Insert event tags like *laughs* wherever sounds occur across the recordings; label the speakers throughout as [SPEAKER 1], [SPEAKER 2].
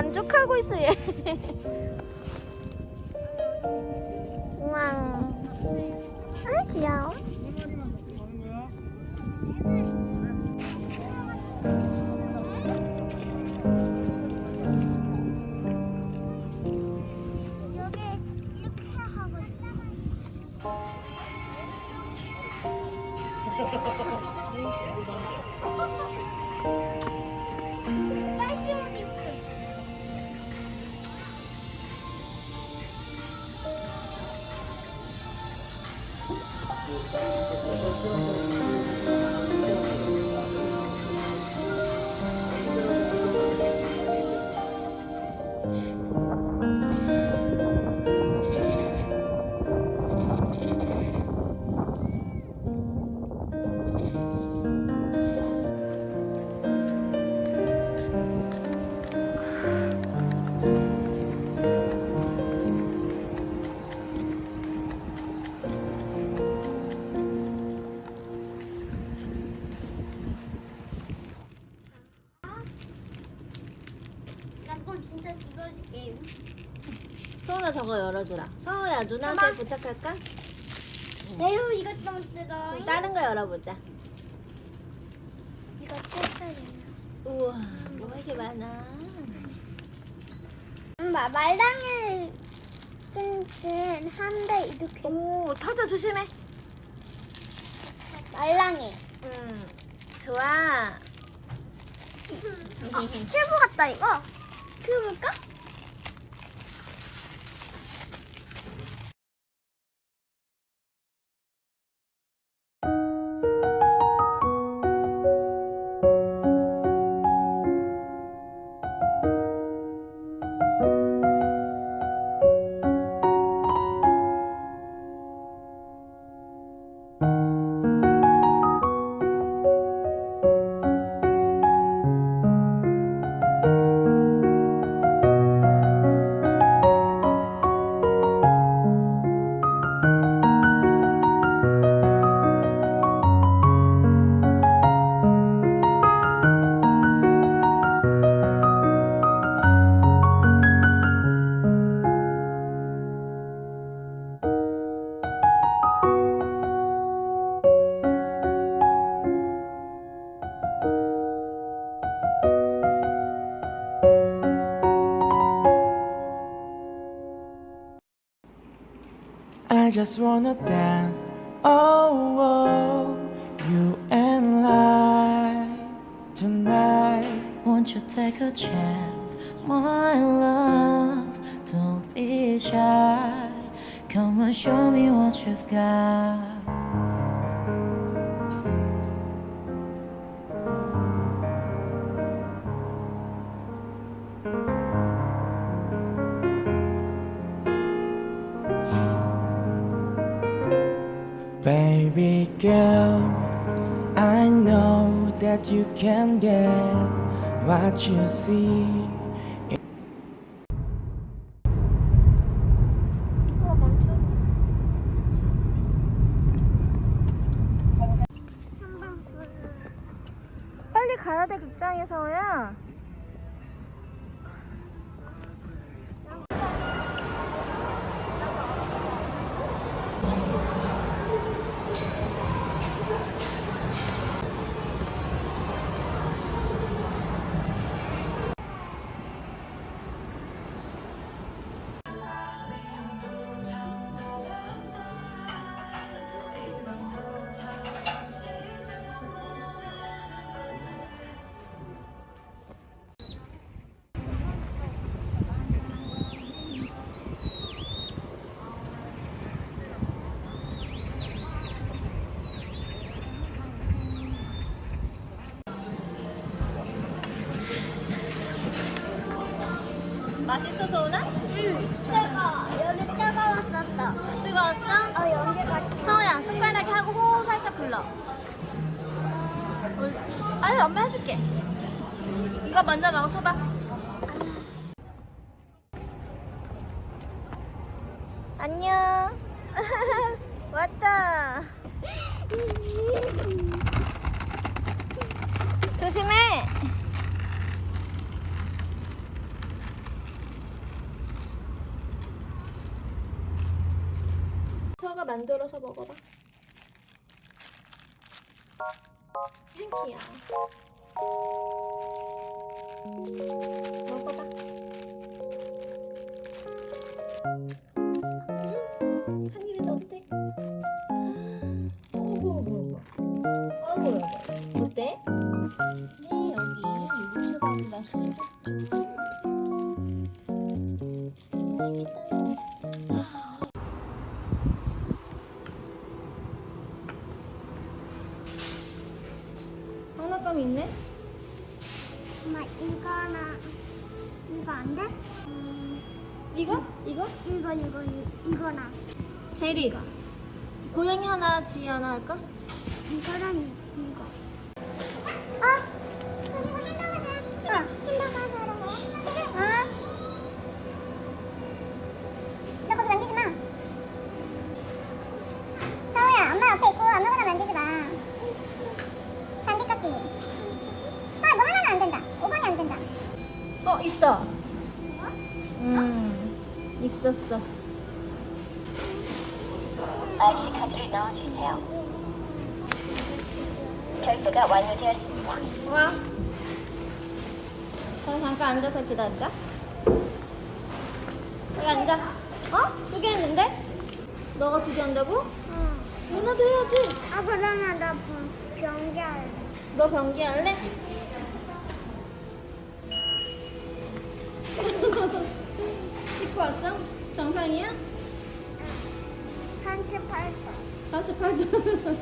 [SPEAKER 1] 반죽하고 있어, 얘. 우와. 아, 귀여워.
[SPEAKER 2] 두더지
[SPEAKER 1] 소은아 저거 열어주라. 서우야, 누나한테 부탁할까?
[SPEAKER 2] 에휴 이거 좀 뜯어.
[SPEAKER 1] 다른 거 열어보자.
[SPEAKER 2] 이거 칠살이야.
[SPEAKER 1] 우와, 뭐가 이렇게 많아.
[SPEAKER 2] 엄마 말랑이 끈끈 한데 이렇게
[SPEAKER 1] 오, 터져 조심해.
[SPEAKER 2] 말랑이.
[SPEAKER 1] 음, 좋아.
[SPEAKER 2] 아, 큐브 같다 이거. 큐브일까?
[SPEAKER 3] Just wanna dance. Oh, oh, you and I tonight.
[SPEAKER 4] Won't you take a chance, my love? Don't be shy. Come and show me what you've got.
[SPEAKER 3] You see.
[SPEAKER 1] 빨리 가야 돼, 극장에 서우 야. 골라. 뭘- 아니 엄마 해줄게. 이거 먼저 먹어봐. 안녕. *laughs* 왔다. 조심해. 서가 만들어서 먹어봐. 팬키야. 먹어봐. 한 입에 넣어도 돼? 어구, 어구, 어구. 어구. 어때? 네, 여기 육수가 맛있어. 있네?
[SPEAKER 2] 엄마 이거나 이거 안 돼? 음,
[SPEAKER 1] 이거? 이거?
[SPEAKER 2] 이거 이거 이- 이거나
[SPEAKER 1] 제리가. 고양이 하나, 쥐 하나 할까?
[SPEAKER 2] 이거랑 이- 이거. 어? 어. 어, 있다.
[SPEAKER 1] 음, 있었어.
[SPEAKER 5] IC 카드를 넣어주세요. 결제가 완료되었습니다.
[SPEAKER 1] 와. 그럼 잠깐 앉아서 기다리자. 여기 앉아. 어? 두 개 했는데? 너가 두 개 한다고?
[SPEAKER 2] 응.
[SPEAKER 1] 누나도 해야지.
[SPEAKER 2] 아, 그러면 나 병- 변기 할래.
[SPEAKER 1] 너 변기 할래? 씻고 왔어? 정상이야?
[SPEAKER 2] 38도.
[SPEAKER 1] 38도.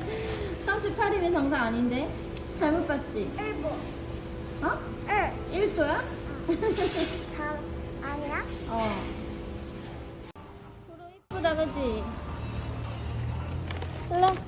[SPEAKER 1] 38이면 정상 아닌데? 잘못 봤지?
[SPEAKER 2] 1보.
[SPEAKER 1] 어?
[SPEAKER 2] 1.
[SPEAKER 1] 1도야?
[SPEAKER 2] 4. 아니야?
[SPEAKER 1] 어. 도로 이쁘다, 그지? 몰라.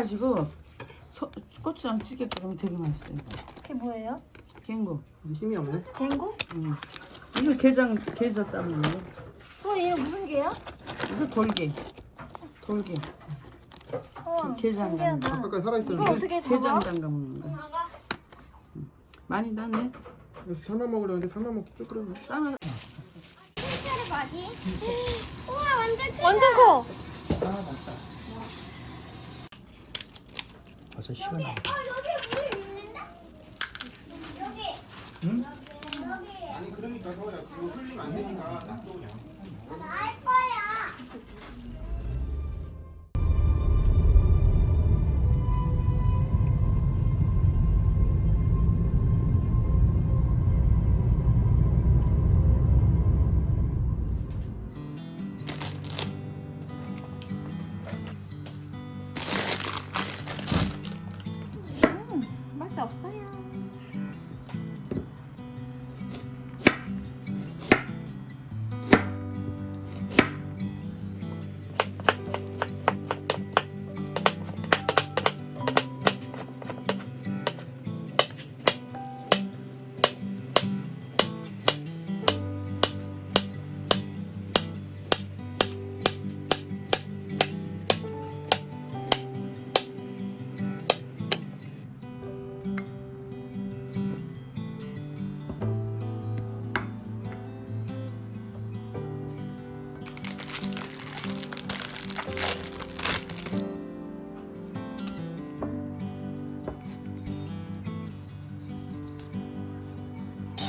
[SPEAKER 6] 빼가지고 소, 고추장 찌개 끓이면 되게 맛있어요.
[SPEAKER 1] 그게 뭐예요?
[SPEAKER 6] 갱고.
[SPEAKER 7] 힘이 없네.
[SPEAKER 1] 갱고?
[SPEAKER 6] 응. 이거 게장 게져 따는 거.
[SPEAKER 1] 어, 얘 무슨 게야?
[SPEAKER 6] 이거 돌게. 돌게.
[SPEAKER 1] 우와,
[SPEAKER 6] 게장
[SPEAKER 1] 신기하다.
[SPEAKER 7] 아까까지 살아있었는데.
[SPEAKER 1] 이걸 어떻게 잡아?
[SPEAKER 6] 게장 담가 먹는 거. 응. 많이 넣네.
[SPEAKER 7] 살만 먹으려는데 살만 먹기 좀 그러네.
[SPEAKER 2] 뭐지? 우와, 완전 크다.
[SPEAKER 1] 완전 커.
[SPEAKER 7] 벌써 시
[SPEAKER 2] 어, 여기 물 있는데? 여기.
[SPEAKER 7] 아니 그러니까 서야 그거 흘리면 안 되니까 놔둬 그냥.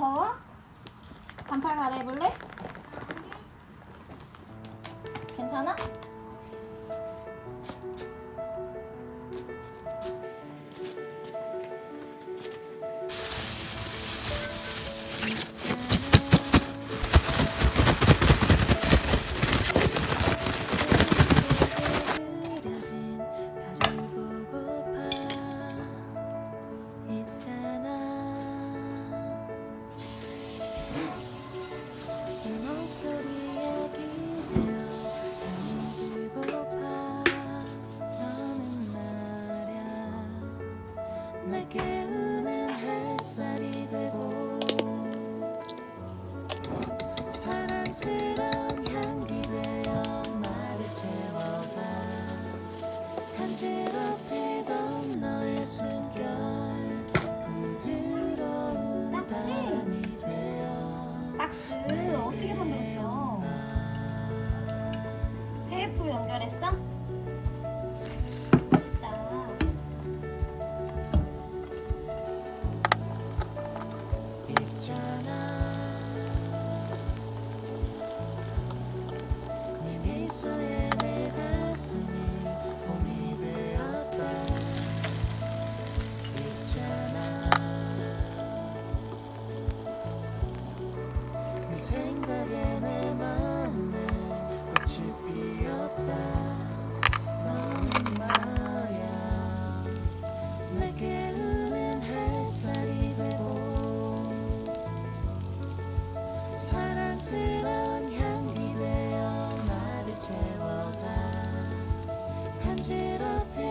[SPEAKER 4] 好啊。 간지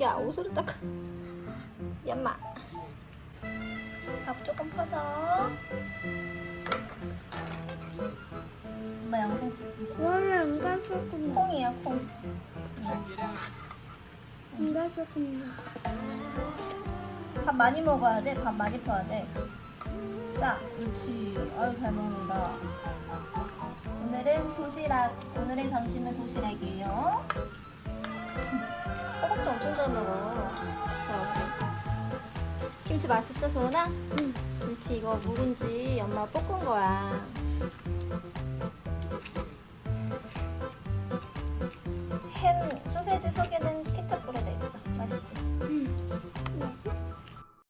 [SPEAKER 1] 야 옷으로 닦아 얌마 밥 조금 퍼서 엄마 영상 찍고 있어
[SPEAKER 2] 너는 이가 조금
[SPEAKER 1] 콩이야 콩
[SPEAKER 2] 이가 조금
[SPEAKER 1] 밥 많이 먹어야 돼. 밥 많이 퍼야 돼. 자, 그렇지. 아유, 잘 먹는다. 오늘은 도시락. 오늘의 점심은 도시락이에요. 허벅지 엄청 잘 먹어. 자, 김치 맛있어, 소은아? 응. 김치 이거 묵은지 엄마 볶은 거야.